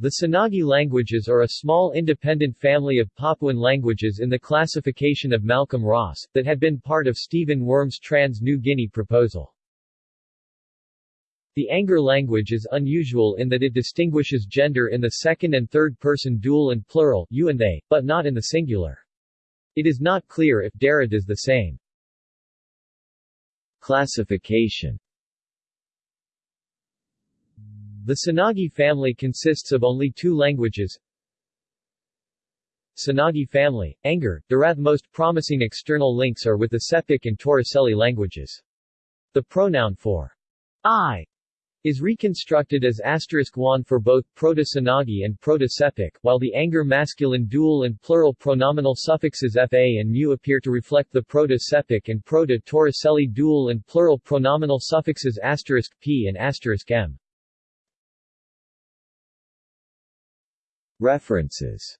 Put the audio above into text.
The Senagi languages are a small independent family of Papuan languages in the classification of Malcolm Ross, that had been part of Stephen Wurm's Trans-New Guinea proposal. The Angor language is unusual in that it distinguishes gender in the second and third person dual and plural you and they, but not in the singular. It is not clear if Dera does the same. Classification The Senagi family consists of only two languages, Senagi family, Angor, Darath most promising external links are with the Sepik and Torricelli languages. The pronoun for I is reconstructed as asterisk one for both Proto-Senagi and Proto-Sepik, while the Angor masculine dual and plural pronominal suffixes fa and mu appear to reflect the Proto-Sepik and Proto-Torricelli dual and plural pronominal suffixes asterisk p and asterisk m. References